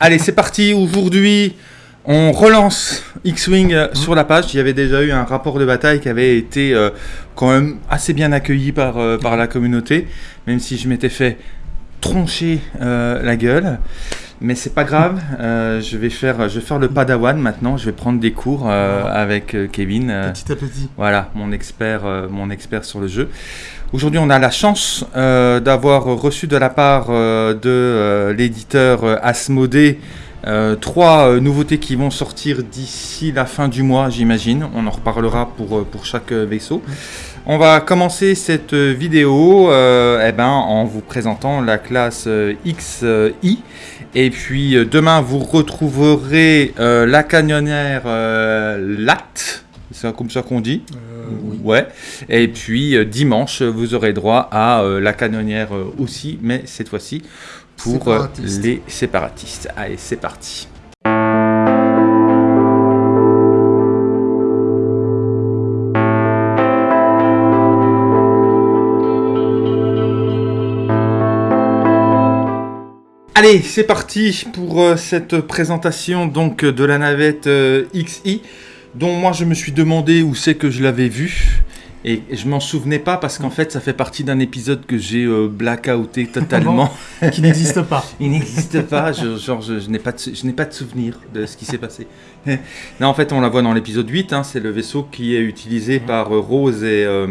Allez, c'est parti. Aujourd'hui, on relance X-Wing euh, sur la page. Il y avait déjà eu un rapport de bataille qui avait été euh, quand même assez bien accueilli par, euh, par la communauté, même si je m'étais fait troncher euh, la gueule. Mais c'est pas grave, je, vais faire, je vais faire le padawan maintenant, je vais prendre des cours avec Kevin. Petit à petit. voilà, mon expert, mon expert sur le jeu. Aujourd'hui, on a la chance euh, d'avoir reçu de la part euh, de euh, l'éditeur Asmodée trois nouveautés qui vont sortir d'ici la fin du mois, j'imagine. On en reparlera pour, pour chaque vaisseau. On va commencer cette vidéo eh ben, en vous présentant la classe XI. Et puis demain, vous retrouverez la canonnière euh, LAT. C'est comme ça qu'on dit Euh, oui. Ouais. Et puis euh, dimanche, vous aurez droit à euh, la canonnière aussi, mais cette fois-ci pour Séparatiste. les séparatistes. Allez, c'est parti. Allez, c'est parti pour cette présentation donc de la navette XI, dont moi je me suis demandé où c'est que je l'avais vue. Et je m'en souvenais pas parce qu'en fait ça fait partie d'un épisode que j'ai euh, blackouté totalement. Qui n'existe pas. Il n'existe pas, je, genre je, je n'ai pas, de, je n'ai pas de souvenir de ce qui s'est passé. non, en fait on la voit dans l'épisode 8, hein, c'est le vaisseau qui est utilisé par euh, Rose et, euh,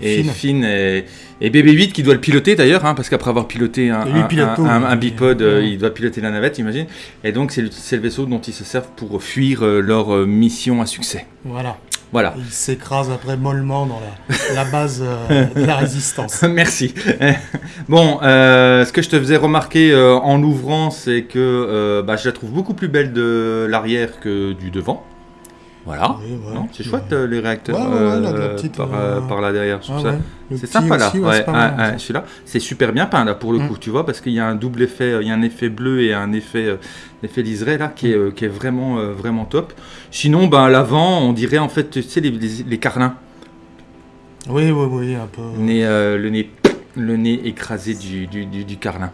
et Finn. Finn et, et BB-8 qui doit le piloter d'ailleurs, hein, parce qu'après avoir piloté un, Et un- pilote un- tout, un- un bipode, euh, il doit piloter la navette, imagine. Et donc c'est le, vaisseau dont ils se servent pour fuir leur mission à succès. Voilà. Voilà. Il s'écrase après mollement dans la, la base euh, de la résistance. Merci. bon, euh, ce que je te faisais remarquer euh, en l'ouvrant, c'est que bah, je la trouve beaucoup plus belle de l'arrière que du devant. Voilà. Oui, ouais. C'est chouette euh, les réacteurs Ouais, ouais, ouais, la- euh, petite, par, euh, par là derrière. Ah ouais. C'est sympa là. aussi, ouais, Ouais, c'est ouais, ouais, celui-là, c'est super bien peint là pour le Mm. coup, tu vois, parce qu'il y a un double effet, il y a un effet bleu et un effet, euh, effet liseré là qui est, euh, qui est vraiment, vraiment top. Sinon, ben à l'avant, on dirait en fait, tu sais, les, les, les carlins, Oui, oui, oui, un peu. le nez, le nez, le nez écrasé du, du, du, du carlin.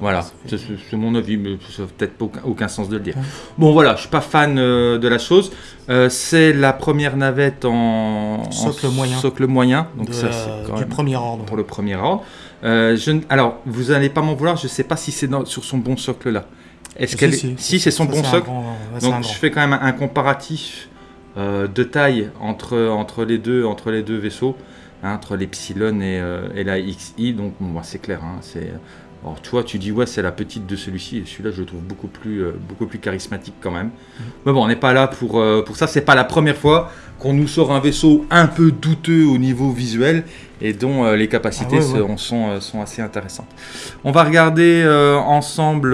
Voilà, c'est mon avis, mais ça n'a peut-être aucun, aucun sens de le dire. Bon voilà, je suis pas fan euh, de la chose. Euh, c'est la première navette en en Socle moyen. socle moyen, donc de ça c'est quand du même premier ordre. pour le premier ordre. Euh, je ne- alors, vous n'allez pas m'en vouloir, je ne sais pas si c'est sur son bon socle là. Est-ce Si, qu'elle si, est... si c'est son Ça, bon socle grand- Donc je fais quand même un, un comparatif de taille entre, entre, les deux, entre les deux vaisseaux, hein, entre l'Epsilon et, et la XI. Donc bon, c'est clair. hein, c'est... Alors toi tu dis ouais c'est la petite de celui-ci et celui-là je le trouve beaucoup plus, euh, beaucoup plus charismatique quand même. Mais bon on n'est pas là pour, euh, pour ça, c'est pas la première fois qu'on nous sort un vaisseau un peu douteux au niveau visuel et dont euh, les capacités Ah ouais, ouais. se- sont, euh, sont assez intéressantes. On va regarder ensemble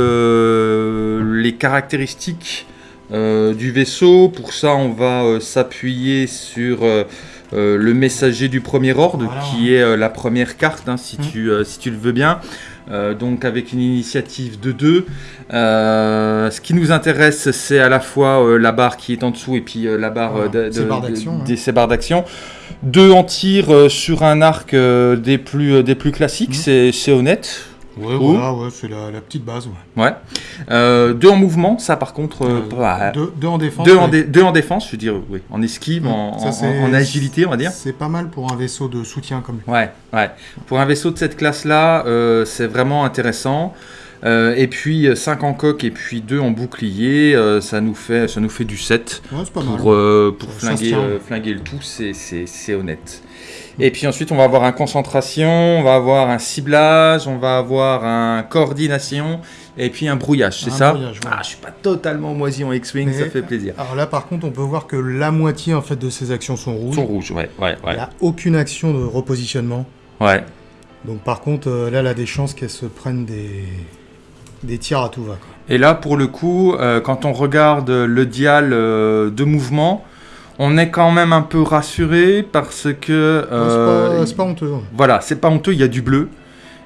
les caractéristiques du vaisseau. Pour ça, on va s'appuyer sur le messager du premier ordre, Voilà. qui est la première carte, hein, si, tu, euh, si tu le veux bien. Euh, donc avec une initiative de 2. ce qui nous intéresse, c'est à la fois euh, la barre qui est en dessous et puis euh, la barre Voilà, euh, de, ces de- barres de- d'action, hein. des- ces barres d'action. Deux en tir euh, sur un arc euh, des, plus, euh, des plus classiques, c'est- c'est honnête. Ouais, Ou- voilà, ouais, c'est la, la petite base. Ouais. Ouais. Euh, deux en mouvement, ça par contre, euh, Euh, bah, deux, deux en défense. deux, en ouais. dé- deux en défense, je veux dire, oui, en esquive, en, Ça, en- c'est- en agilité, on va dire. C'est pas mal pour un vaisseau de soutien comme lui. Ouais, ouais. Pour un vaisseau de cette classe-là, euh, c'est vraiment intéressant. Et puis 5 en coque et puis 2 en bouclier, ça, nous fait, ça nous fait du 7 Ouais, c'est pas mal. pour, euh, pour flinguer, flinguer le tout, c'est honnête. Et puis ensuite, on va avoir un concentration, on va avoir un ciblage, on va avoir un coordination et puis un brouillage, c'est ça brouillage, ouais. Ah, je suis pas totalement moisi en X-Wing, ça fait plaisir. Alors là, par contre, on peut voir que la moitié en fait de ses actions sont rouges. Sont rouges, ouais, ouais, Il ouais. n'y a aucune action de repositionnement. ouais. Donc par contre, euh, là, elle a des chances qu'elle se prenne des, des tirs à tout va. quoi. Et là, pour le coup, euh, quand on regarde le dial euh, de mouvement, on est quand même un peu rassuré parce que c'est euh, pas- c'est pas, honteux. hein. voilà, c'est pas honteux, il y a du bleu.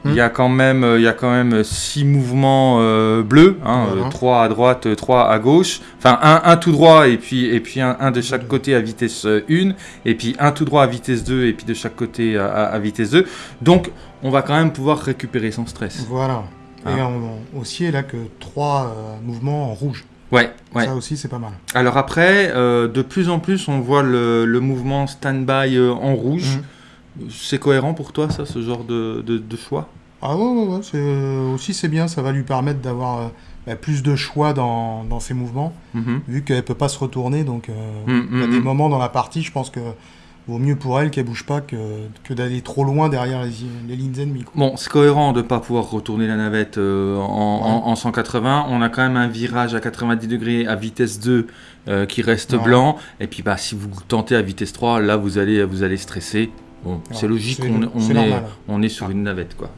Il Hmm. y a quand même, euh, il y a quand même six mouvements euh, bleus, hein, Voilà. euh, trois à droite, trois à gauche. Enfin, un, un tout droit et puis et puis un, un de chaque côté à vitesse 1 et puis un tout droit à vitesse 2 et puis de chaque côté à, vitesse 2. Donc, on va quand même pouvoir récupérer sans stress. Voilà. Et on, aussi, elle a que trois euh, mouvements en rouge. Ouais, ouais. Ça aussi, c'est pas mal. Alors après, euh, de plus en plus, on voit le, le mouvement stand-by euh, en rouge. Mhm. C'est cohérent pour toi, ça, ce genre de, de, de choix? Ah ouais, ouais, euh, aussi, c'est bien. Ça va lui permettre d'avoir bah, plus de choix dans, dans ses mouvements, Mhm. vu qu'elle peut pas se retourner. Donc, Mhm, il y a des moments dans la partie, je pense que vaut mieux pour elle qu'elle bouge pas que, que d'aller trop loin derrière les, les lignes ennemies. quoi. Bon, c'est cohérent de ne pas pouvoir retourner la navette euh, en, en- en 180. On a quand même un virage à 90 degrés à vitesse 2 euh, qui reste Ouais. blanc. Et puis, bah, si vous tentez à vitesse 3, là, vous allez, vous allez stresser. Bon, c'est logique, on, est, on est sur une navette, quoi.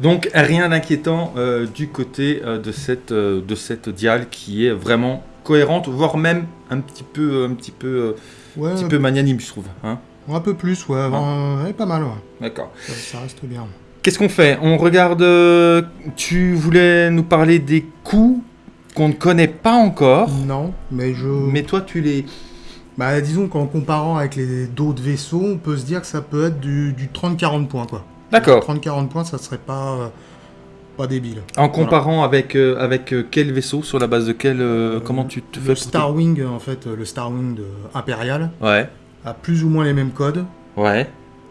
Donc, rien d'inquiétant euh, du côté de, cette, de cette dial qui est vraiment cohérente, voire même un petit peu, un petit peu, Ouais, un petit peu magnanime, je trouve. hein. un peu plus, ouais. pas mal, ouais. D'accord. Ça, ça reste bien. Qu'est-ce qu'on fait? On regarde. euh, tu voulais nous parler des coups qu'on ne connaît pas encore, Non, mais je. mais toi tu les. Bah, disons qu'en comparant avec les d'autres vaisseaux, on peut se dire que ça peut être du, du 30-40 points, quoi. D'accord. 30-40 points, ça serait pas, euh, pas débile. En comparant avec euh, avec euh, quel vaisseau Sur la base de quel euh, Comment tu te fais Le Starwing, en fait, le Starwing de Impérial, Ouais. a plus ou moins les mêmes codes, Ouais.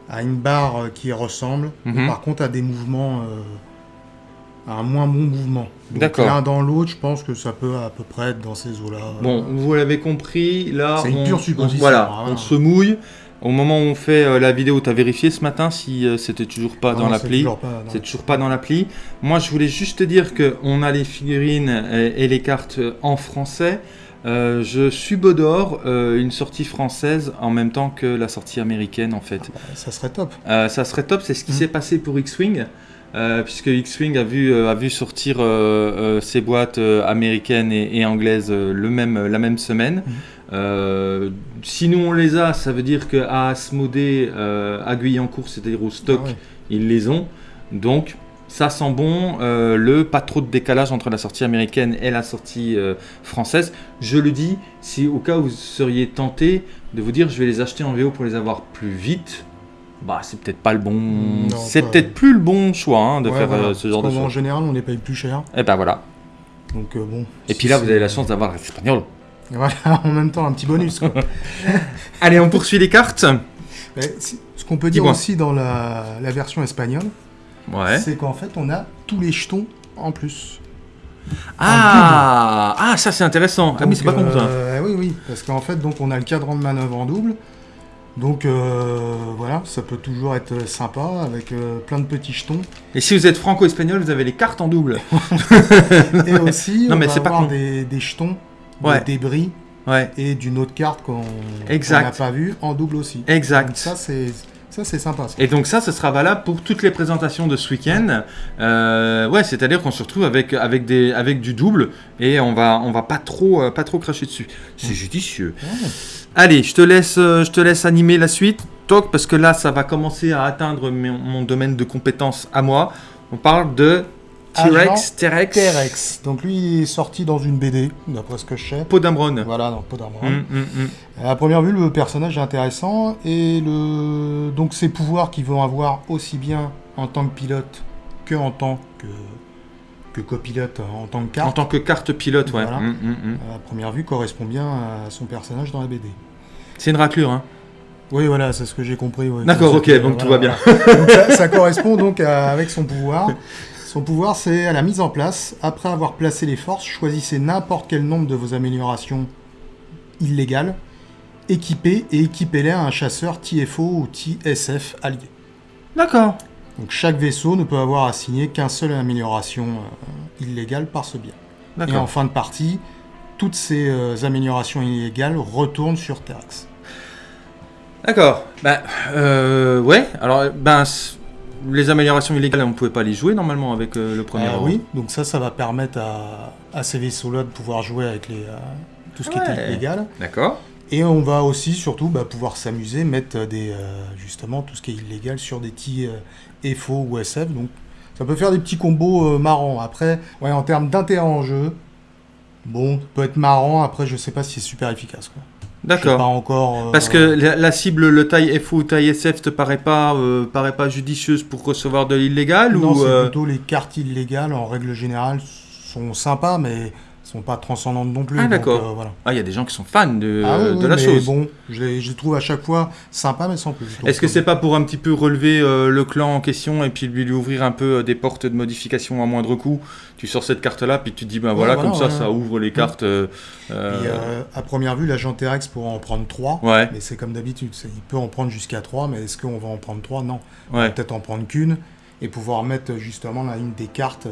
a une barre qui ressemble, Mhm. par contre a des mouvements, euh, a un moins bon mouvement. D'accord. L'un dans l'autre, je pense que ça peut à peu près être dans ces eaux-là. Bon, vous l'avez compris, là, C'est une on, pure on- supposition, voilà, hein, on se mouille. Au moment où on fait euh, la vidéo, tu as vérifié ce matin si euh, c'était toujours pas dans l'appli. C'est toujours pas dans l'appli. Moi, je voulais juste te dire que on a les figurines et, et les cartes en français. Euh, je subodore euh, une sortie française en même temps que la sortie américaine, en fait. Ça serait top. Euh, ça serait top, c'est ce qui Mm. s'est passé pour X-Wing, euh, puisque X-Wing a vu, euh, a vu sortir euh, euh, ses boîtes euh, américaines et, et anglaises euh, le même, la même semaine. Mm. Euh, si nous on les a, ça veut dire qu'à Asmodée, euh, à Guyancourt, c'est-à-dire au stock, Ah ouais. ils les ont. Donc, ça sent bon. euh, le pas trop de décalage entre la sortie américaine et la sortie euh, française. Je le dis, si au cas où vous seriez tenté de vous dire je vais les acheter en VO pour les avoir plus vite, bah c'est peut-être pas le bon. C'est peut-être plus le bon choix hein, de Ouais, faire voilà. euh, ce genre de choses. général, on les paye plus cher. Et ben voilà. Donc euh, bon. Et puis là, vous avez la chance d'avoir l'espagnol. Voilà, en même temps, un petit bonus. quoi. Allez, on poursuit les cartes. Mais si- ce qu'on peut dire aussi dans la, la version espagnole, Ouais. c'est qu'en fait, on a tous les jetons en plus. Ah, ah, ça c'est intéressant. ah oui, c'est pas con ça. euh, oui, oui, parce qu'en fait, donc on a le cadran de manœuvre en double. Donc euh, voilà, ça peut toujours être sympa avec euh, plein de petits jetons. Et si vous êtes franco-espagnol, vous avez les cartes en double. Et aussi, Non, on mais va pas avoir con. des, des jetons Ouais. de débris Ouais, et d'une autre carte qu'on n'a pas vue en double aussi. Donc exact. ça, c'est ça, c'est sympa. ça. Et donc ça, ce sera valable pour toutes les présentations de ce week-end. Euh, ouais, c'est-à-dire qu'on se retrouve avec, avec, des, avec du double et on va, on va pas, trop, euh, pas trop cracher dessus. C'est judicieux. Allez, je te laisse, euh, je te laisse animer la suite, Toc, parce que là, ça va commencer à atteindre mon, mon domaine de compétences à moi. On parle de T-Rex, T-Rex, T-Rex. Donc lui, il est sorti dans une BD, d'après ce que je sais. Podamron. Voilà, dans Podamron. Hum, hum, hum. À première vue, le personnage est intéressant et le donc ses pouvoirs qu'ils vont avoir aussi bien en tant que pilote que en tant que que copilote en tant que En carte. tant que carte pilote, ouais. Voilà. Hum. À première vue, correspond bien à son personnage dans la BD. C'est une raclure, hein. Oui, voilà, c'est ce que j'ai compris. D'accord, ok, que, donc tout va bien. voilà. Donc ça, ça correspond donc à- avec son pouvoir. Son pouvoir, c'est à la mise en place. Après avoir placé les forces, choisissez n'importe quel nombre de vos améliorations illégales, équipez et équipez-les à un chasseur TFO ou TSF allié. D'accord. Donc chaque vaisseau ne peut avoir assigné qu'un seul amélioration euh, illégale par ce biais. Et en fin de partie, toutes ces euh, améliorations illégales retournent sur Terex. D'accord. Ben, euh, ouais. Alors, ben, les améliorations illégales, on ne pouvait pas les jouer normalement avec euh, le premier. Euro. oui, donc ça, ça va permettre à, à ces vaisseaux-là de pouvoir jouer avec les, euh, tout ce qui était illégal. D'accord. Et on va aussi, surtout, bah, pouvoir s'amuser, mettre des, euh, justement tout ce qui est illégal sur des petits FO ou SF. Donc ça peut faire des petits combos marrants. Après, ouais, en termes d'intérêt en jeu, bon, ça peut être marrant. Après, je sais pas si c'est super efficace. Quoi. D'accord. Pas encore. euh, Parce que la, la cible, le taille FO ou taille SF, te paraît pas, euh, paraît pas judicieuse pour recevoir de l'illégal Non, ou c'est euh, plutôt les cartes illégales en règle générale sont sympas, mais sont pas transcendantes non plus. Ah, d'accord. euh, voilà. Ah, il y a des gens qui sont fans de, Ah oui, de oui, la mais chose. Bon, je les, je les trouve à chaque fois sympas, mais sans plus. Est-ce que euh, c'est pas pour un petit peu relever euh, le clan en question et puis lui, lui ouvrir un peu euh, des portes de modification à moindre coût? Tu sors cette carte-là, puis tu te dis, ben voilà, voilà, comme ça, ça ouvre les cartes. puis, euh, à première vue, l'agent T-Rex pourra en prendre 3. Ouais, Mais c'est comme d'habitude, il peut en prendre jusqu'à 3, mais est-ce qu'on va en prendre 3 Non. On va ouais. peut-être en prendre qu'une et pouvoir mettre justement là une des cartes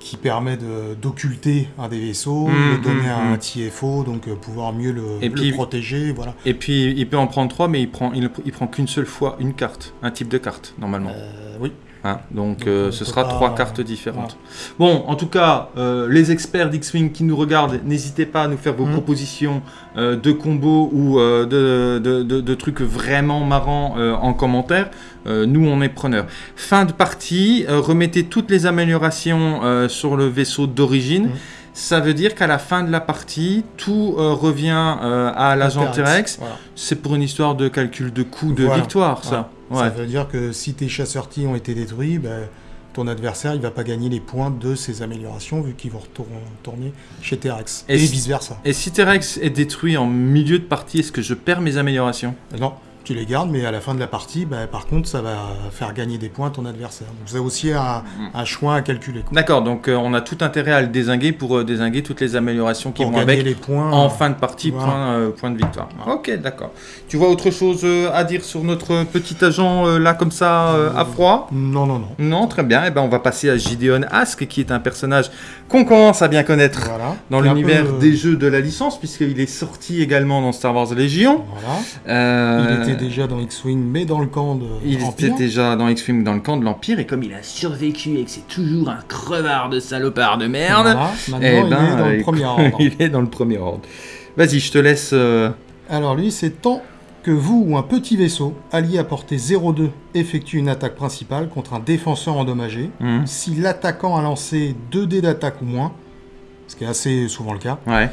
qui permet de- d'occulter un des vaisseaux, Mhm, de donner mhm. un TFO, donc euh, pouvoir mieux le, Et le puis- protéger. Voilà. Et puis il peut en prendre trois, mais il prend, il, il prend qu'une seule fois une carte, un type de carte normalement. Euh, oui. Hein, donc Donc, euh, ce sera pas- trois cartes différentes. Bon, en tout cas, euh, les experts d'X-Wing qui nous regardent, n'hésitez pas à nous faire vos Mhm. propositions euh, de combos ou de, de- de- de trucs vraiment marrants en commentaire. Nous, on est preneurs. Fin de partie, remettez toutes les améliorations sur le vaisseau d'origine. Mhm. Ça veut dire qu'à la fin de la partie, tout euh, revient euh, à l'agent T-Rex. Voilà. C'est pour une histoire de calcul de coût de Voilà. victoire, ça. Ça Ouais. veut dire que si tes chasseurs T ont été détruits, ben, ton adversaire il va pas gagner les points de ces améliorations vu qu'ils vont retour- retourner chez T-Rex. Et Et, si- vice versa. Et si T-Rex est détruit en milieu de partie, est-ce que je perds mes améliorations? Non, les gardes, mais à la fin de la partie, ben, par contre, ça va faire gagner des points à ton adversaire. Donc c'est aussi un, un choix à calculer. D'accord, donc euh, on a tout intérêt à le désinguer pour euh, désinguer toutes les améliorations qui Pour vont avec les points. en fin de partie, Voilà. point, euh, point de victoire. Voilà. Ok, d'accord. Tu vois autre chose à dire sur notre petit agent là comme ça à froid? Non, non, non. Non, très bien. Eh ben, on va passer à Gideon Ask, qui est un personnage qu'on commence à bien connaître Voilà. dans l'univers peu, des jeux de la licence, puisqu'il est sorti également dans Star Wars Légion. Voilà. Il était déjà dans X-Wing, mais dans le camp de Il était déjà dans X-Wing dans le camp de l'Empire, et comme il a survécu et que c'est toujours un crevard de salopard de merde, Voilà. Maintenant, eh il ben, est dans euh, le premier ordre. il est dans le premier ordre. Vas-y, je te laisse. euh, Alors lui, c'est tant que vous ou un petit vaisseau allié à portée 0,2 effectue une attaque principale contre un défenseur endommagé, hmm, si l'attaquant a lancé 2 dés d'attaque ou moins, ce qui est assez souvent le cas, Ouais.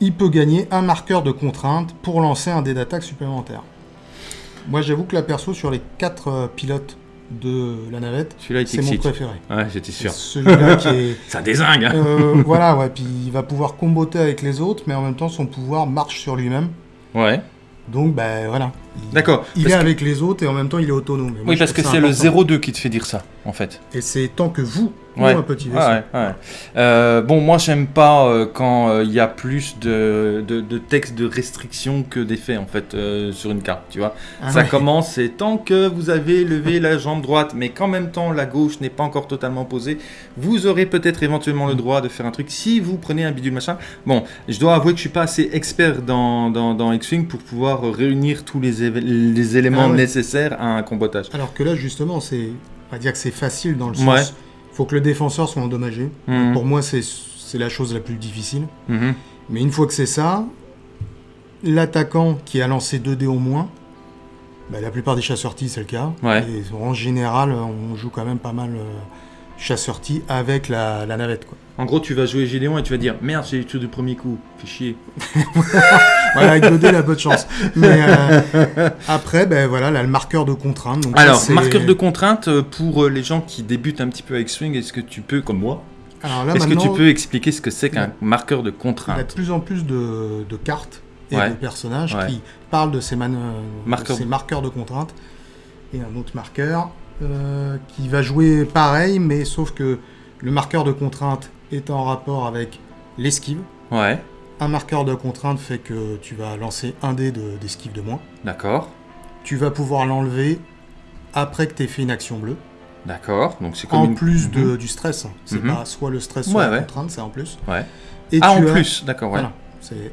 il peut gagner un marqueur de contrainte pour lancer un dé d'attaque supplémentaire. Moi, j'avoue que la perso sur les 4 pilotes de la navette, c'est mon préféré. Ouais, j'étais C'est sûr. celui-là qui est... Ça désingue, hein Euh, voilà, ouais, puis il va pouvoir comboter avec les autres, mais en même temps, son pouvoir marche sur lui-même. Ouais. Donc, ben voilà. D'accord. Il est que- avec les autres et en même temps, il est autonome. Moi, Oui, parce que c'est le important. 0,2 qui te fait dire ça, en fait. Et c'est tant que vous, ou Ouais. un petit vaisseau. Ouais, ouais. Euh, bon, moi, j'aime pas euh, quand euh, il y a plus de, de, de texte de restriction que d'effet, en fait, euh, sur une carte, tu vois. Ah Ça ouais. commence, c'est tant que vous avez levé la jambe droite, mais qu'en même temps la gauche n'est pas encore totalement posée, vous aurez peut-être éventuellement le droit de faire un truc si vous prenez un bidule machin. Bon, je dois avouer que je suis pas assez expert dans, dans, dans X-Wing pour pouvoir réunir tous les, éve- les éléments Ah ouais. nécessaires à un combotage. Alors que là, justement, c'est. On va dire que c'est facile dans le Ouais. sens. faut que le défenseur soit endommagé. Mhm. Pour moi, c'est la chose la plus difficile. Mhm. Mais une fois que c'est ça, l'attaquant qui a lancé 2 dés au moins, bah, la plupart des chasseurs T, c'est le cas. Ouais. Et en général, on joue quand même pas mal euh, chasseur T avec la, la navette. Quoi. En gros, tu vas jouer Gédéon et tu vas dire merde, j'ai eu tout du premier coup, fais chier. Voilà, avec 2 dés, la bonne chance. Mais euh, après, ben voilà, là, le marqueur de contrainte. Donc Alors, marqueur de contrainte euh, pour euh, les gens qui débutent un petit peu avec Swing, est-ce que tu peux, comme moi, est-ce que tu peux expliquer ce que c'est qu'un marqueur de Il y a de contrainte plus en plus de, de cartes et Ouais. de personnages Ouais. qui parlent de ces, man- euh, de Marqueurs. ces marqueurs de contrainte. Et un autre marqueur euh, qui va jouer pareil, mais sauf que le marqueur de contrainte est en rapport avec l'esquive. Ouais, Un marqueur de contrainte fait que tu vas lancer un dé de- d'esquive de moins. d'accord, Tu vas pouvoir l'enlever après que tu aies fait une action bleue. d'accord. Donc c'est comme En une- plus de, Mhm. du stress. C'est Mhm. pas soit le stress, Ouais, soit la ouais. contrainte, c'est en plus. Ouais. Et Ah, en tu as- plus, d'accord, ouais. Voilà.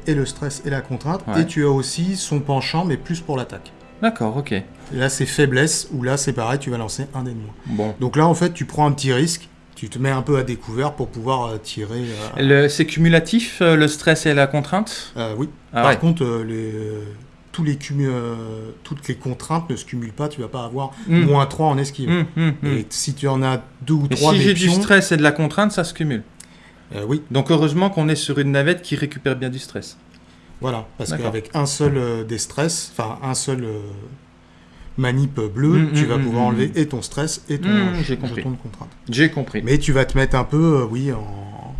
Et le stress et la contrainte. Et tu as aussi son penchant, mais plus pour l'attaque. D'accord, ok. Et là, c'est faiblesse, où là, c'est pareil, tu vas lancer un dé de moins. Bon. Donc là, en fait, tu prends un petit risque, tu te mets un peu à découvert pour pouvoir euh, tirer. euh, Le- C'est cumulatif, euh, le stress et la contrainte? Euh, oui. Ah Par ouais. contre, les, tous les cumu- toutes les contraintes ne se cumulent pas, tu vas pas avoir Hmm. moins 3 en esquive. Hum, hum. Et si tu en as deux ou Et trois si j'ai du stress et de la contrainte, ça se cumule? oui. Donc heureusement qu'on est sur une navette qui récupère bien du stress. Voilà, parce qu'avec un seul euh, des stress, enfin un seul euh, manip bleu, Mm, tu mm, vas mm, pouvoir enlever et ton stress et ton j'ai compris. de contrainte. J'ai compris. Mais tu vas te mettre un peu, euh, oui, en...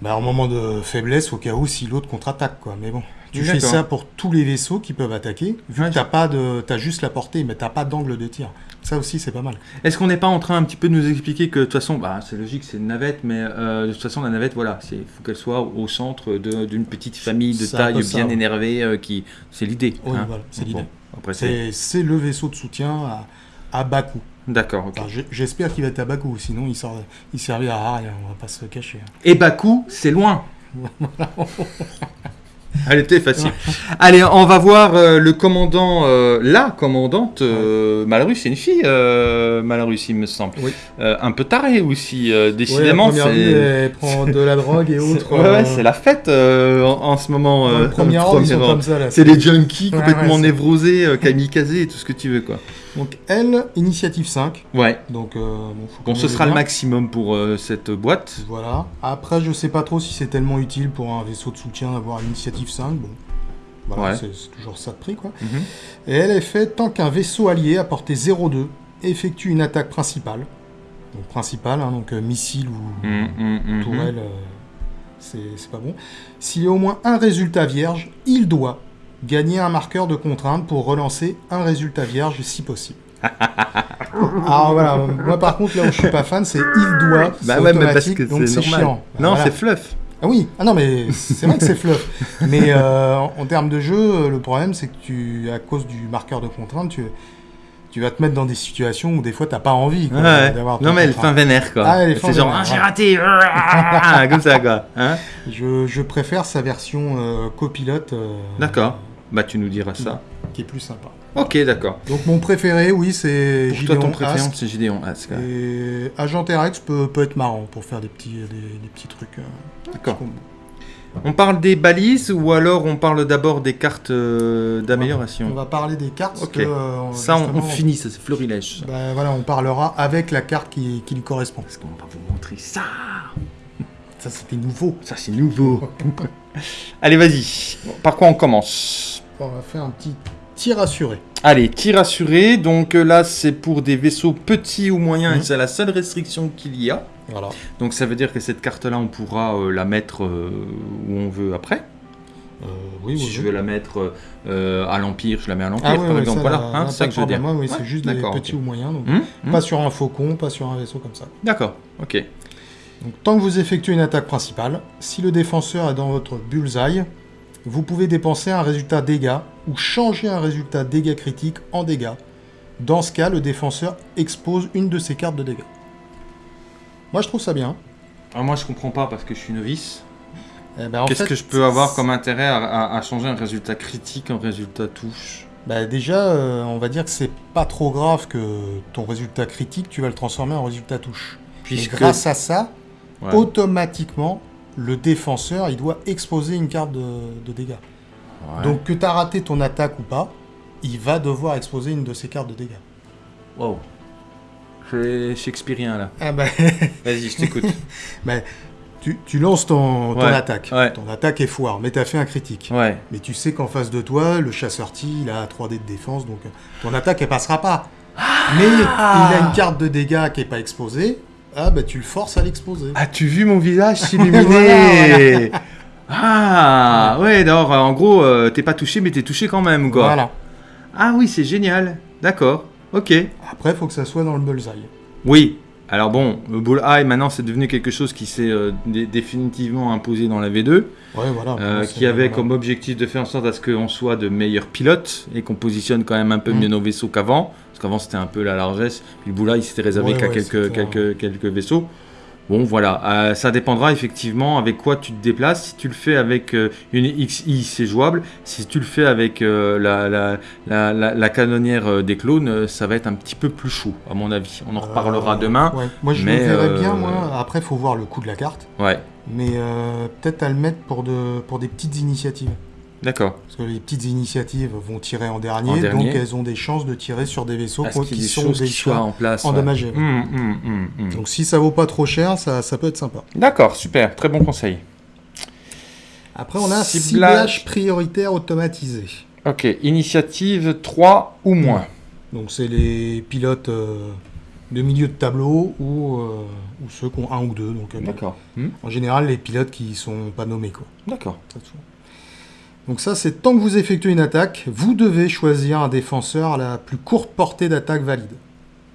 Bah, en moment de faiblesse, au cas où si l'autre contre-attaque, quoi. Mais bon, tu fais ça pour tous les vaisseaux qui peuvent attaquer, vu Ouais, que t'as pas de... t'as juste la portée, mais t'as pas d'angle de tir. Ça aussi, c'est pas mal. Est-ce qu'on n'est pas en train un petit peu de nous expliquer que de toute façon, bah, c'est logique, c'est une navette, mais euh, de toute façon, la navette, voilà, il faut qu'elle soit au centre d'une petite famille de taille ça, bien ouais. énervée, euh, qui, c'est l'idée. Oui, hein. voilà, c'est l'idée. après, c'est... Le vaisseau de soutien à, à bas coût. D'accord. Enfin, J'espère qu'il va être à coût, sinon il, sort... il servira à rien, on va pas se cacher. hein. Et Bakou, c'est loin. Elle était facile. Allez, on va voir euh, le commandant, euh, la commandante euh, Malarus, c'est une fille, euh, Malarus, il me semble. Oui. Euh, un peu tarée aussi, euh, Ouais, décidément. la première vue, c'est... elle prend de la drogue et autres. ouais, ouais, c'est la fête euh, en, en ce moment. dans euh, le premier. C'est les junkies Ouais, complètement ouais, névrosés, euh, kamikazés et tout ce que tu veux, quoi. Donc elle, initiative 5. Ouais. Donc euh, bon, ce sera le maximum pour euh, cette boîte. Voilà. Après, je sais pas trop si c'est tellement utile pour un vaisseau de soutien d'avoir l'initiative 5. Bon. Voilà, Ouais. c'est toujours ça de prix quoi. Mhm. Et elle est faite tant qu'un vaisseau allié à portée 0,2 effectue une attaque principale. Donc principale, hein, donc euh, missile ou Mhm, mhm, tourelle, euh, c'est pas bon. S'il y a au moins un résultat vierge, il doit gagner un marqueur de contrainte pour relancer un résultat vierge si possible. Alors voilà, moi par contre là où je suis pas fan, c'est il doit, Bah ouais, mais parce automatique, que donc c'est chiant. Bah non, voilà. c'est fluff. Ah oui, ah non mais c'est vrai que c'est fluff. Mais euh, en, termes de jeu, le problème c'est que tu, à cause du marqueur de contrainte, tu, tu vas te mettre dans des situations où des fois t'as pas envie quoi, Ouais. d'avoir Non, mais elle fin vénère, quoi. Ah, c'est genre, ah, j'ai raté. ah, Comme ça, quoi. Hein Je, je préfère sa version euh, copilote. euh, D'accord. Bah, tu nous diras ça. Qui est plus sympa. Ok, d'accord. Donc mon préféré, oui, c'est Pour toi, Gideon ton préféré, Ask. c'est Gideon Ask. ouais. Et Agent Rex peut, peut être marrant pour faire des petits, des, des petits trucs. euh, D'accord. petits combos. On parle des balises ou alors on parle d'abord des cartes euh, On d'amélioration va parler des cartes. parce Ok. que, euh, Ça, on, on justement, finit, ça, c'est florilège. bah, voilà, on parlera avec la carte qui, qui lui correspond. Parce qu'on va vous montrer ça. Ça, c'était nouveau. Ça, c'est nouveau. Allez, vas-y. Par quoi on commence? On va faire un petit tir assuré. Allez, tir assuré. Donc euh, là, c'est pour des vaisseaux petits ou moyens, Mhm. et c'est la seule restriction qu'il y a. Voilà. Donc ça veut dire que cette carte-là, on pourra euh, la mettre euh, où on veut après. Euh, oui, si oui, je oui. veux la mettre à l'Empire, je la mets à l'Empire, Ah par oui, exemple. ça, voilà, là, hein, c'est ça que je veux dire. problème. Ouais, oui, Ouais, c'est juste des petits ou moyens. donc Hum, hum. Pas sur un faucon, pas sur un vaisseau comme ça. D'accord, ok. Donc, tant que vous effectuez une attaque principale, si le défenseur est dans votre bullseye, vous pouvez dépenser un résultat dégâts ou changer un résultat dégâts critique en dégâts. Dans ce cas, le défenseur expose une de ses cartes de dégâts. Moi, je trouve ça bien. Alors moi, je comprends pas parce que je suis novice. Eh ben, en Qu'est-ce que je peux avoir comme intérêt à, à- à changer un résultat critique en résultat touche? Bah, Déjà, euh, on va dire que c'est pas trop grave que ton résultat critique, tu vas le transformer en résultat touche. Et Puisque grâce à ça, Ouais. automatiquement, le défenseur, il doit exposer une carte de, de dégâts. Ouais. Donc que tu as raté ton attaque ou pas, il va devoir exposer une de ses cartes de dégâts. wow. C'est shakespearien là. Ah bah, Vas-y, je t'écoute. tu, tu lances ton, ton Ouais, attaque. ouais. Ton attaque est foire, mais tu as fait un critique. ouais. Mais tu sais qu'en face de toi, le chasseur-ti, il a 3D de défense, donc ton attaque, elle passera pas. Mais il a une carte de dégâts qui est pas exposée. Ah bah tu le forces à l'exposer. As-tu vu mon visage s'illuminer Voilà, Ah ouais, alors en gros, euh, t'es pas touché, mais t'es touché quand même, quoi. Voilà. Ah oui, c'est génial. D'accord. Ok. Après, faut que ça soit dans le bullseye. Oui. Alors bon, le bullseye maintenant c'est devenu quelque chose qui s'est euh, dé- définitivement imposé dans la V2, Ouais, voilà. euh, qui avait voilà. comme objectif de faire en sorte à ce qu'on soit de meilleurs pilotes et qu'on positionne quand même un peu Mm. mieux nos vaisseaux qu'avant, parce qu'avant c'était un peu la largesse, puis le réservé Ouais, qu'à ouais, quelques, c'était un- quelques, quelques vaisseaux. Bon voilà, Euh, ça dépendra effectivement avec quoi tu te déplaces. Si tu le fais avec euh, une XI, c'est jouable. Si tu le fais avec euh, la, la, la, la- la canonnière des clones, ça va être un petit peu plus chaud, à mon avis. On en reparlera demain. ouais. Moi, je mais, le verrais bien, moi. Après, il faut voir le coût de la carte. Ouais, Mais peut-être à le mettre pour, de, pour des petites initiatives. D'accord. Parce que les petites initiatives vont tirer en dernier, En dernier. donc elles ont des chances de tirer sur des vaisseaux y qui sont qui déjà en place. endommagés. ouais. Hum, hum, hum. Donc si ça vaut pas trop cher, ça, ça peut être sympa. D'accord, super, très bon conseil. Après, on a un Ciblage. ciblage prioritaire automatisé. Ok, initiative 3 ou moins. Donc, c'est les pilotes euh, de milieu de tableau ou, euh, ou ceux qui ont un ou deux. Euh, D'accord. En général, les pilotes qui sont pas nommés. D'accord. Donc ça, c'est tant que vous effectuez une attaque, vous devez choisir un défenseur à la plus courte portée d'attaque valide.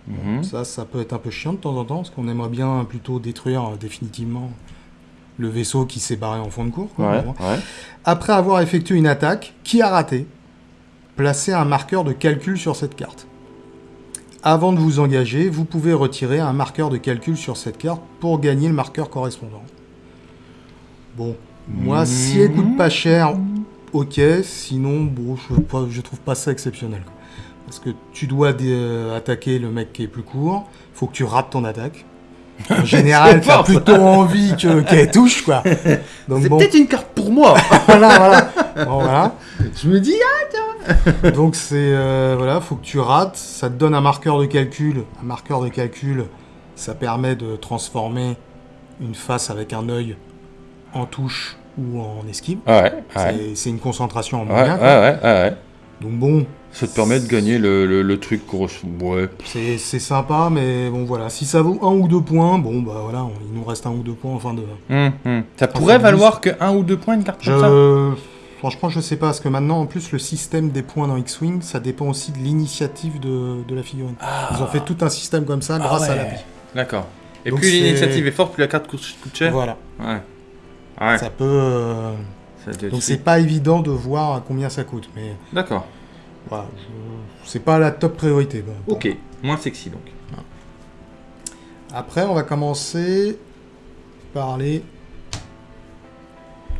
Mhm. Ça, ça peut être un peu chiant de temps en temps, parce qu'on aimerait bien plutôt détruire euh, définitivement le vaisseau qui s'est barré en fond de cours. quoi. Ouais, Bon. ouais. Après avoir effectué une attaque qui a raté, placez un marqueur de calcul sur cette carte. Avant de vous engager, vous pouvez retirer un marqueur de calcul sur cette carte pour gagner le marqueur correspondant. Bon, moi, si elle coûte pas cher, ok. Sinon, bon, je, trouve pas ça exceptionnel. quoi. Parce que tu dois euh, attaquer le mec qui est plus court, faut que tu rates ton attaque. En général, t'as plutôt envie que- qu'elle touche, quoi. C'est bon, peut-être une carte pour moi. voilà, voilà. Bon, voilà. Je me dis, ah, Donc c'est euh, voilà, faut que tu rates, ça te donne un marqueur de calcul. Un marqueur de calcul, ça permet de transformer une face avec un œil en touche ou en esquive. Ouais, ouais. C'est- une concentration en moyen. ouais. Donc bon, Ça te permet de gagner le, le, le truc grosso. Ouais. c'est sympa, mais bon voilà, si ça vaut un ou deux points, bon bah voilà, on- il nous reste un ou deux points en fin de. Hum. Ça pourrait valoir que un ou deux points une carte comme ça? Je franchement je sais pas, parce que maintenant en plus le système des points dans X-wing, ça dépend aussi de l'initiative de, de la figurine. Ils ont fait tout un système comme ça grâce Ah à ouais. l'appli. D'accord. Et Donc plus l'initiative est forte, plus la carte coûte, coûte cher. Voilà. Ouais. Ouais. Ça peut. euh, Ça Donc c'est pas évident de voir combien ça coûte, mais D'accord. voilà, je- c'est pas la top priorité. pour Ok. Moins sexy donc. Après, on va commencer par les.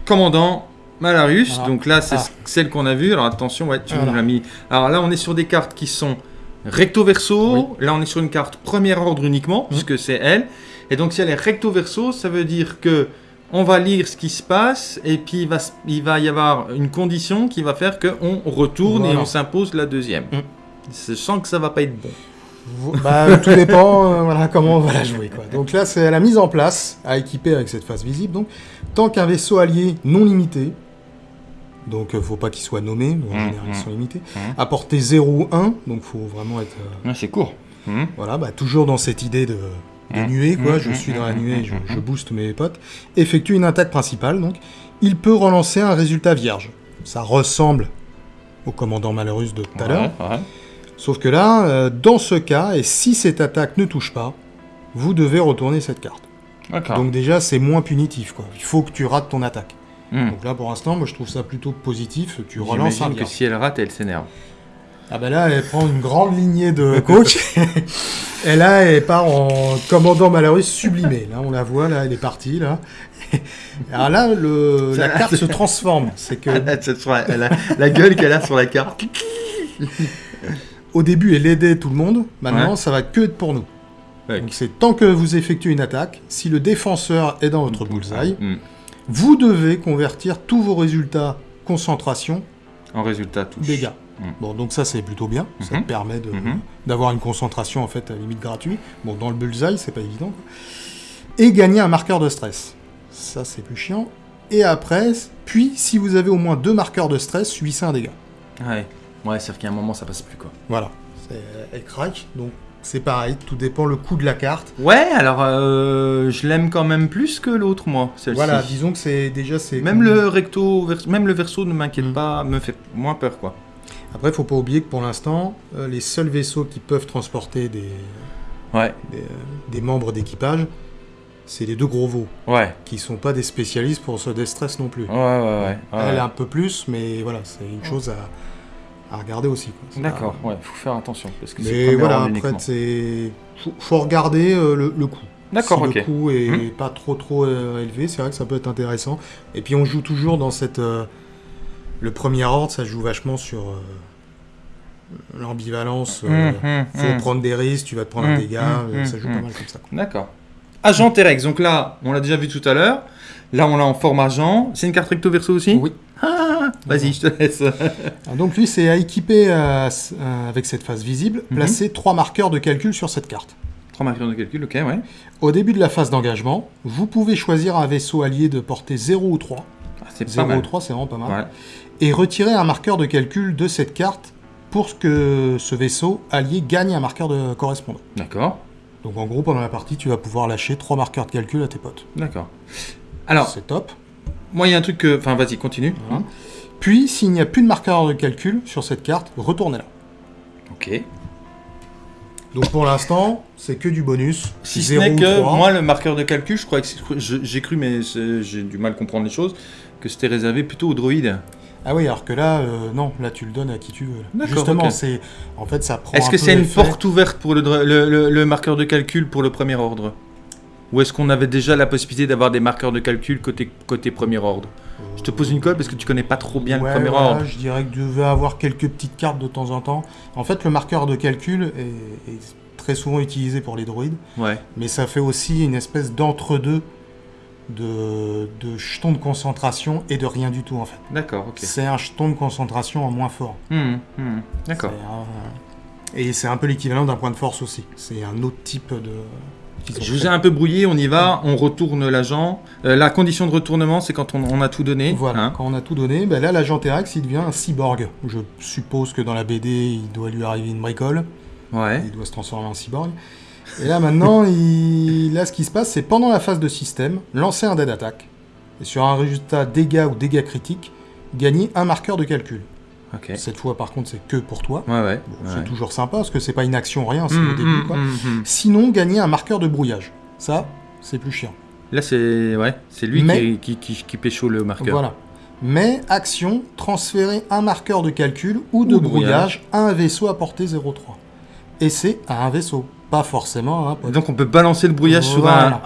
Commandant Malarus. Voilà. Donc là, c'est Ah. celle qu'on a vue. Alors attention, ouais, tu nous l'as mis. Alors là, on est sur des cartes qui sont recto verso. Là, on est sur une carte premier ordre uniquement, Mmh. puisque c'est elle. Et donc, si elle est recto verso, ça veut dire que on va lire ce qui se passe, et puis il va, il y avoir une condition qui va faire qu'on retourne et on s'impose la deuxième. Mm. Je sens que ça va pas être bon. Bah, tout dépend euh, voilà, comment on va la jouer. Quoi. Donc là, c'est la mise en place à équiper avec cette face visible. Donc, tant qu'un vaisseau allié non limité, donc euh, faut pas qu'il soit nommé, mais en Mm, général ils mm. sont limités, Mm. à portée 0 ou 1, donc faut vraiment être. euh, Ouais, c'est court. Voilà, bah, toujours dans cette idée de, de Mmh. nuée, quoi. Mmh, je mmh, suis dans la nuée, je, je booste mes potes. Effectue une attaque principale, donc. Il peut relancer un résultat vierge. Ça ressemble au commandant Malheureux de tout à l'heure. Ouais, ouais. Sauf que là, euh, dans ce cas, et si cette attaque ne touche pas, vous devez retourner cette carte. Donc déjà, c'est moins punitif, quoi. Il faut que tu rates ton attaque. Hmm. Donc là, pour l'instant, moi, je trouve ça plutôt positif. Tu relances un que si elle rate, elle s'énerve. Ah bah là, elle prend une grande lignée de coach. et là, elle part en commandant malheureux sublimé. Là, on la voit, là, elle est partie, là. Alors là, le, la carte se transforme. C'est que la gueule qu'elle a sur la carte. au début, elle aidait tout le monde. Maintenant, Ouais. ça va que être pour nous. Ouais. Donc c'est tant que vous effectuez une attaque, si le défenseur est dans votre bullseye, Hmm. vous devez convertir tous vos résultats concentration En résultat, touche. dégâts. Mm. Bon, donc ça c'est plutôt bien. Ça Mhm. te permet Mhm. d'avoir une concentration en fait à limite gratuite. Bon, dans le bullseye, c'est pas évident. Et gagner un marqueur de stress. Ça c'est plus chiant. Et après, puis si vous avez au moins deux marqueurs de stress, subissez un dégât. Ouais. Ouais, c'est-à-dire qu'à un moment, ça passe plus, quoi. Voilà. Elle craque. Donc c'est pareil. Tout dépend le coût de la carte. Ouais, alors, euh, je l'aime quand même plus que l'autre, moi, celle-ci. Voilà. Disons que c'est déjà c'est. Même le recto, même le verso ne m'inquiète Mm. pas, me fait moins peur, quoi. Après, faut pas oublier que pour l'instant, euh, les seuls vaisseaux qui peuvent transporter des, Ouais, des, euh, des membres d'équipage, c'est les deux gros veaux, ouais, qui sont pas des spécialistes pour ce destress non plus. ouais, ouais, ouais. ouais. Elle a un peu plus, mais voilà, c'est une chose à, à regarder aussi. D'accord, pas- ouais, faut faire attention, parce que Mais voilà, après, c'est faut, faut regarder euh, le, le coût. D'accord, si ok. le coût est Mhm. pas trop trop élevé, c'est vrai que ça peut être intéressant. Et puis on joue toujours dans cette le premier ordre, ça joue vachement sur euh, l'ambivalence. euh, Hum, hum, faut hum. prendre des risques, tu vas te prendre un dégât, euh, ça joue pas mal comme ça. D'accord. Agent Terex, donc là, on l'a déjà vu tout à l'heure. Là, on l'a en forme agent. C'est une carte recto verso aussi? Oui. Ah, vas-y, je te laisse. Ah, Donc lui, c'est à équiper euh, euh, avec cette phase visible, Mhm. placer trois marqueurs de calcul sur cette carte. Trois marqueurs de calcul, ok, ouais. Au début de la phase d'engagement, vous pouvez choisir un vaisseau allié de portée 0 ou 3 Ah, c'est pas mal. 0,3 c'est vraiment pas mal. Ouais. Et retirer un marqueur de calcul de cette carte pour que ce vaisseau allié gagne un marqueur de correspondant. D'accord, Donc en gros, pendant la partie, tu vas pouvoir lâcher trois marqueurs de calcul à tes potes. d'accord. Alors, c'est top. moi, il y a un truc que... Enfin, vas-y, continue. Voilà. Puis, s'il n'y a plus de marqueur de calcul sur cette carte, retournez-la. Ok. Donc pour l'instant, c'est que du bonus. Si ce 0 n'est que, 3. moi, le marqueur de calcul, je crois que j'ai cru, mais j'ai du mal à comprendre les choses, que c'était réservé plutôt aux droïdes. Ah oui, alors que là, euh, non, là tu le donnes à qui tu veux. Justement, c'est en fait ça prend. Est-ce que c'est une porte ouverte pour le, le- le- le marqueur de calcul pour le premier ordre? Ou est-ce qu'on avait déjà la possibilité d'avoir des marqueurs de calcul côté, côté premier ordre? Je te pose une colle parce que tu connais pas trop bien Ouais, le premier ordre. Je dirais que tu devais avoir quelques petites cartes de temps en temps. En fait, le marqueur de calcul est, est très souvent utilisé pour les droïdes, Ouais. mais ça fait aussi une espèce d'entre-deux de, de jetons de concentration et de rien du tout en fait. D'accord, ok. C'est un jeton de concentration en moins fort. Hmm, hmm, D'accord. Un- Et c'est un peu l'équivalent d'un point de force aussi. C'est un autre type de. Je vous ai un peu brouillé, on y va, on retourne l'agent. Euh, la condition de retournement, c'est quand on, on a tout donné. Voilà, hein. quand on a tout donné, ben là l'agent T-Rex il devient un cyborg. Je suppose que dans la BD il doit lui arriver une bricole, Ouais. il doit se transformer en cyborg. Et là maintenant, il... là ce qui se passe c'est pendant la phase de système, lancer un dead attack. Et sur un résultat dégâts ou dégâts critiques, gagner un marqueur de calcul. Cette fois par contre c'est que pour toi. Ouais, ouais. Bon, C'est toujours sympa parce que c'est pas une action rien, c'est Hmm, au début hmm, quoi. hmm. Sinon, gagner un marqueur de brouillage. Ça, c'est plus chiant. Là, c'est ouais, c'est lui Mais- qui, qui, qui, qui pécho le marqueur. Voilà. Mais action, transférer un marqueur de calcul ou de Ou de brouillage à un vaisseau à portée 0,3. Et c'est à un vaisseau, pas forcément pote. Donc on peut balancer le brouillage sur un.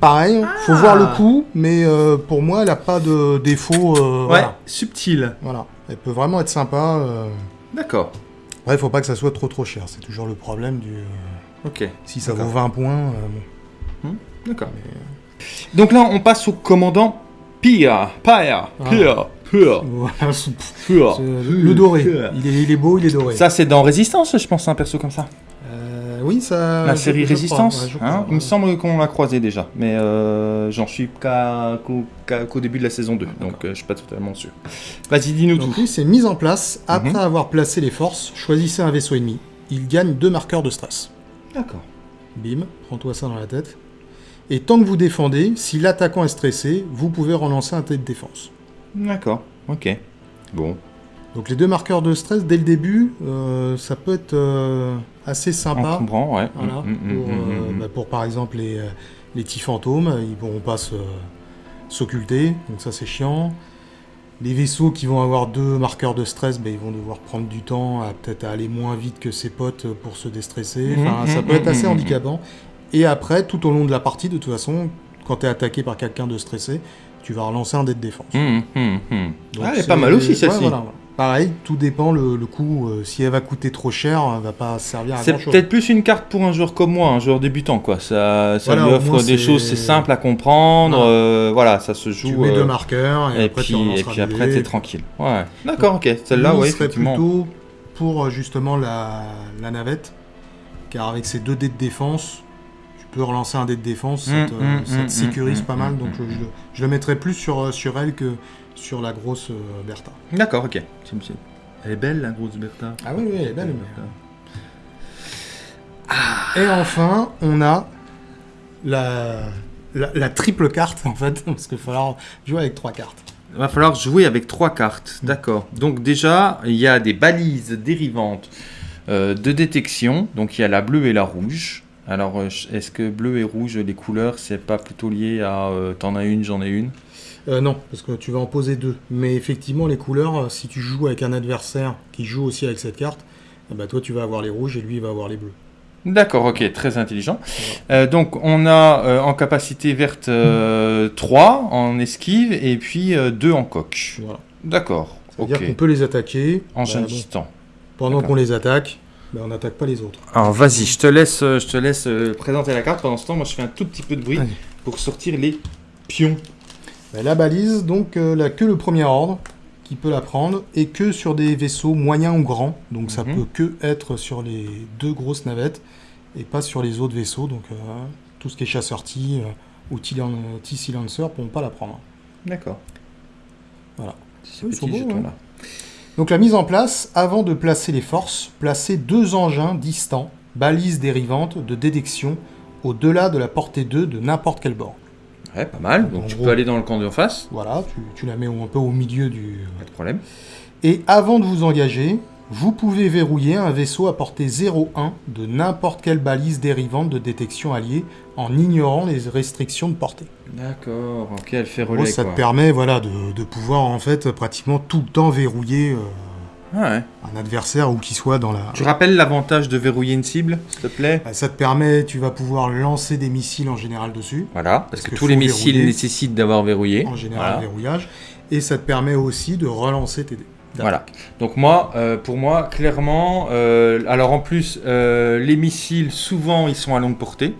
Pareil, faut Ah. voir le coup, mais euh, pour moi, elle n'a pas de défaut. euh, Ouais, voilà. subtil. Voilà. Elle peut vraiment être sympa. euh. D'accord. Ouais, faut pas que ça soit trop trop cher. C'est toujours le problème du. euh, Ok. Si ça vaut 20 points, euh, bon. D'accord. Donc là, on passe au commandant Pia. Pia. Pia. Pia. Voilà, le doré. Il est, il est beau, il est doré. Ça, c'est dans Résistance, je pense, un perso comme ça. Euh, oui, ça. La série crois, Résistance. ouais, je crois, hein. ouais. Il me semble qu'on l'a croisé déjà, mais euh, j'en suis qu'au début de la saison 2, donc euh, je suis pas totalement sûr. Vas-y, dis-nous tout. lui, c'est mise en place. Après Mhm. avoir placé les forces, choisissez un vaisseau ennemi. Il gagne deux marqueurs de stress. D'accord. Bim, prends-toi ça dans la tête. Et tant que vous défendez, si l'attaquant est stressé, vous pouvez relancer un test de défense. D'accord. Ok. Bon. Donc les deux marqueurs de stress dès le début, euh, ça peut être euh, assez On sympa. comprend, ouais. Voilà, Mm, mm, pour, mm, mm, mm. bah, pour, par exemple les, les petits fantômes, ils pourront pas s'occulter, donc ça c'est chiant. Les vaisseaux qui vont avoir deux marqueurs de stress, bah, ils vont devoir prendre du temps à peut-être à aller moins vite que ses potes pour se déstresser. Enfin, Mhm, ça peut être assez mhm, handicapant. Et après, tout au long de la partie, de toute façon, quand tu es attaqué par quelqu'un de stressé, tu vas relancer un dé de défense. Hum, hum, hum. Donc Ah, elle est c'est- pas mal aussi ouais, celle-ci. voilà, voilà. Pareil, tout dépend le, le coût. euh, si elle va coûter trop cher, elle va pas servir à C'est grand chose. peut-être plus une carte pour un joueur comme moi, un joueur débutant quoi. Ça, ça Voilà, lui offre moins, des c'est- choses, c'est simple à comprendre. Voilà. euh, voilà, ça se joue. Tu mets euh, deux marqueurs et, et après puis, tu et relanceras puis après t'es tranquille. Ouais. D'accord, ok. Celle-là, serait effectivement. plutôt pour euh, justement la, la navette, car avec ces deux dés de défense, peux relancer un dé de défense, ça Mm, te, mm, ça te mm, sécurise mm, pas mm, mal, mm, donc mm. je, je le- je le mettrais plus sur, euh, sur elle que sur la grosse euh, Bertha. D'accord, ok. Elle est belle la grosse Bertha. Ah oui, oui, elle est belle. Et enfin, on a la, la, la triple carte, en fait, parce qu'il va falloir jouer avec trois cartes. Il va falloir jouer avec trois cartes. D'accord. Donc déjà, il y a des balises dérivantes euh, de détection. Donc il y a la bleue et la rouge. Alors, euh, est-ce que bleu et rouge, les couleurs, c'est pas plutôt lié à euh, t'en as une, j'en ai une? Euh, non, parce que tu vas en poser deux. Mais effectivement, les couleurs, si tu joues avec un adversaire qui joue aussi avec cette carte, eh ben, toi tu vas avoir les rouges et lui il va avoir les bleus. D'accord, ok, très intelligent. Euh, donc on a en capacité verte 3 en esquive et puis 2 en coque. Voilà. D'accord. C'est-à-dire qu'on peut les attaquer. En bah, bon, pendant qu'on les attaque, bah, on n'attaque pas les autres. Alors vas-y, je te laisse, euh, je te laisse euh, présenter la carte. Pendant ce temps, moi je fais un tout petit peu de bruit Allez. pour sortir les pions. Bah, la balise, donc, euh, là, que le premier ordre qui peut la prendre et que sur des vaisseaux moyens ou grands. Donc ça Mhm. peut que être sur les deux grosses navettes et pas sur les autres vaisseaux. Donc euh, tout ce qui est chasseur T euh, ou T-Silencer pourront pas la prendre. D'accord. Voilà. Ces ils sont petits jetons-là. Donc la mise en place, avant de placer les forces, placez deux engins distants, balises dérivantes de détection au-delà de la portée 2 de n'importe quel bord. Ouais, pas mal. Donc En tu gros. peux aller dans le camp d'en face, Voilà, tu, tu la mets un peu au milieu du... pas de problème. Et avant de vous engager, vous pouvez verrouiller un vaisseau à portée 0,1 de n'importe quelle balise dérivante de détection alliée en ignorant les restrictions de portée. D'accord, ok, elle fait En gros, relais ça quoi. te permet voilà, de, de pouvoir en fait pratiquement tout le temps verrouiller euh, Ah ouais. un adversaire où qu'il soit dans la... Tu rappelles l'avantage de verrouiller une cible, s'il te plaît? Bah, Ça te permet, tu vas pouvoir lancer des missiles en général dessus, Voilà, parce Parce que que tous les missiles nécessitent d'avoir verrouillé. en général Voilà. verrouillage, et ça te permet aussi de relancer tes dés. Voilà. Donc moi, euh, pour moi, clairement, euh, alors en plus, euh, les missiles, souvent, ils sont à longue portée,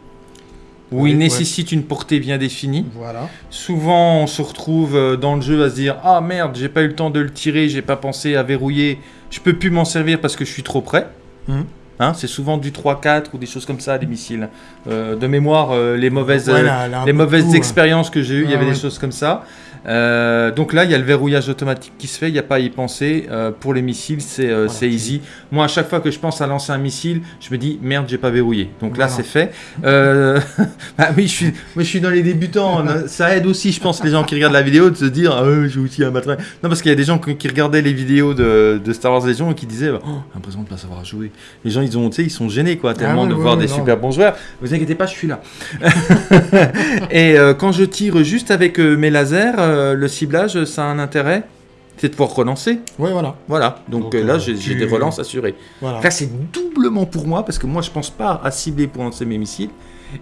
où Oui, ils ouais. nécessitent une portée bien définie. Voilà. Souvent, on se retrouve euh, dans le jeu à se dire Ah merde, j'ai pas eu le temps de le tirer, j'ai pas pensé à verrouiller, je peux plus m'en servir parce que je suis trop près. Mhm. Hein, c'est souvent du 3-4 ou des choses comme ça, des missiles. Euh, de mémoire, euh, les mauvaises, Ouais, euh, là- là, un les mauvaises tout, ouais. expériences que j'ai eues, il y avait ouais. des choses comme ça. Euh, donc là, il y a le verrouillage automatique qui se fait, il n'y a pas à y penser. Euh, pour les missiles, c'est euh, Voilà. c'est easy. Moi, à chaque fois que je pense à lancer un missile, je me dis merde, j'ai pas verrouillé. Donc là, c'est fait. Bah oui, je suis, moi, je suis dans les débutants. ça aide aussi, je pense, les gens qui regardent la vidéo de se dire ah, j'ai aussi un matériel. Non, parce qu'il y a des gens qui, regardaient les vidéos de, de Star Wars Legion et qui disaient oh, l'impression de pas savoir jouer. Les gens, ils ont, ils sont gênés quoi, tellement ouais, de voir des non. super bons joueurs. Vous inquiétez pas, je suis là. Et quand je tire juste avec mes lasers, euh, le ciblage, ça a un intérêt, c'est de pouvoir relancer. Ouais, voilà. Voilà, donc, Donc, euh, là euh, j'ai tu- des relances assurées. voilà. Là c'est doublement pour moi parce que moi je pense pas à cibler pour lancer mes missiles.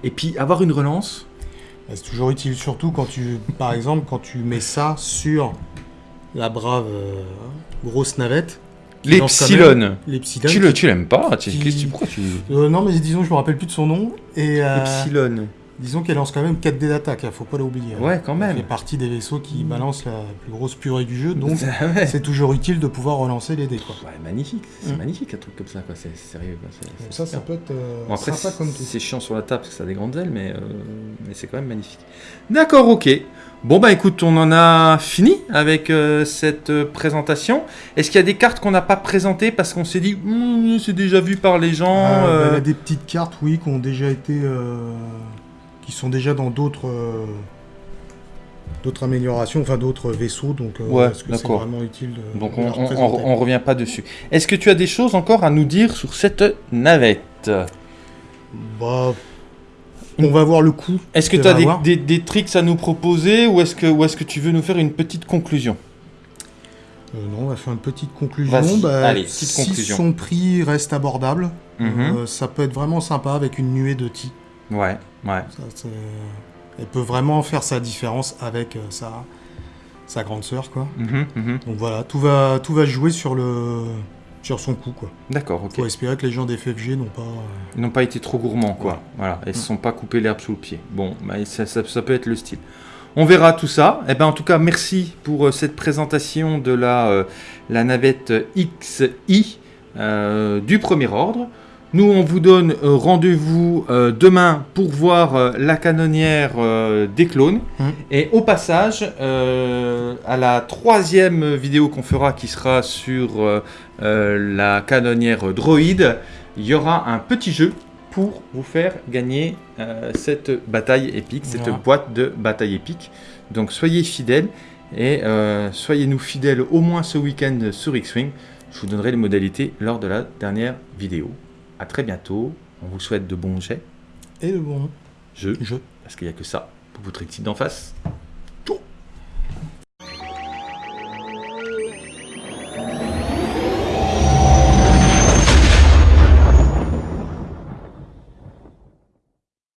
Et puis avoir une relance, Bah, C'est toujours utile, surtout quand tu, par exemple, quand tu mets ça sur la brave euh, grosse navette. l'Epsilon. L'Epsilon. Tu le- tu l'aimes pas tu, qui- Pourquoi tu. Euh, non, mais disons, je me rappelle plus de son nom. Et euh, Epsilon. Disons qu'elle lance quand même 4 dés d'attaque, hein, faut pas l'oublier. Ouais, quand Elle même. fait partie des vaisseaux qui balancent la plus grosse purée du jeu, donc Ouais. c'est toujours utile de pouvoir relancer les dés. Quoi. Ouais, magnifique, c'est Mm. magnique un truc comme ça, quoi. C'est sérieux. Quoi. ça, ça super. peut être euh, Bon, après, sympa comme tout. c'est chiant sur la table parce que ça a des grandes ailes, mais, euh, mais c'est quand même magnifique. D'accord, ok. Bon, bah écoute, on en a fini avec euh, cette présentation. Est-ce qu'il y a des cartes qu'on n'a pas présentées parce qu'on s'est dit, Hum, c'est déjà vu par les gens Euh, bah, Il y a des petites cartes, oui, qui ont déjà été, qui sont déjà dans d'autres, euh, d'autres améliorations, enfin d'autres vaisseaux. Donc, euh, Ouais, est-ce que c'est vraiment utile de, Donc de on, on, on, revient pas dessus. Est-ce que tu as des choses encore à nous dire sur cette navette? Bah, on va voir le coup. Est-ce que tu as des, des, des tricks à nous proposer ou est-ce que, ou est-ce que tu veux nous faire une petite conclusion? Euh, non, on va faire une petite conclusion. Bah, allez, petite si conclusion. son prix reste abordable, Mhm. ça peut être vraiment sympa avec une nuée de ti. Ouais, ouais. Ça, Elle peut vraiment faire sa différence avec euh, sa, sa grande sœur, quoi. Mhm, mhm. Donc voilà, tout va, tout va jouer sur, le, sur son coup, quoi. D'accord, ok. Faut espérer que les gens des FFG n'ont pas... euh, Ils n'ont pas été trop gourmands, quoi. Ouais. Voilà, ils ne Mm. se sont pas coupés l'herbe sous le pied. Bon, bah, ça, ça- ça peut être le style. On verra tout ça. Eh ben, en tout cas, merci pour euh, cette présentation de la, euh, la navette XI euh, du premier ordre. Nous, on vous donne euh, rendez-vous euh, demain pour voir euh, la canonnière des clones. Mm. Et au passage, à la troisième vidéo qu'on fera, qui sera sur la canonnière droïde, il y aura un petit jeu pour vous faire gagner euh, cette bataille épique, cette Voilà. boîte de bataille épique. Donc soyez fidèles et euh, soyez-nous fidèles au moins ce week-end sur X-Wing. Je vous donnerai les modalités lors de la dernière vidéo. À très bientôt. On vous souhaite de bons jets, Et le bon jeux, jeu. parce qu'il n'y a que ça pour votre équipe d'en face.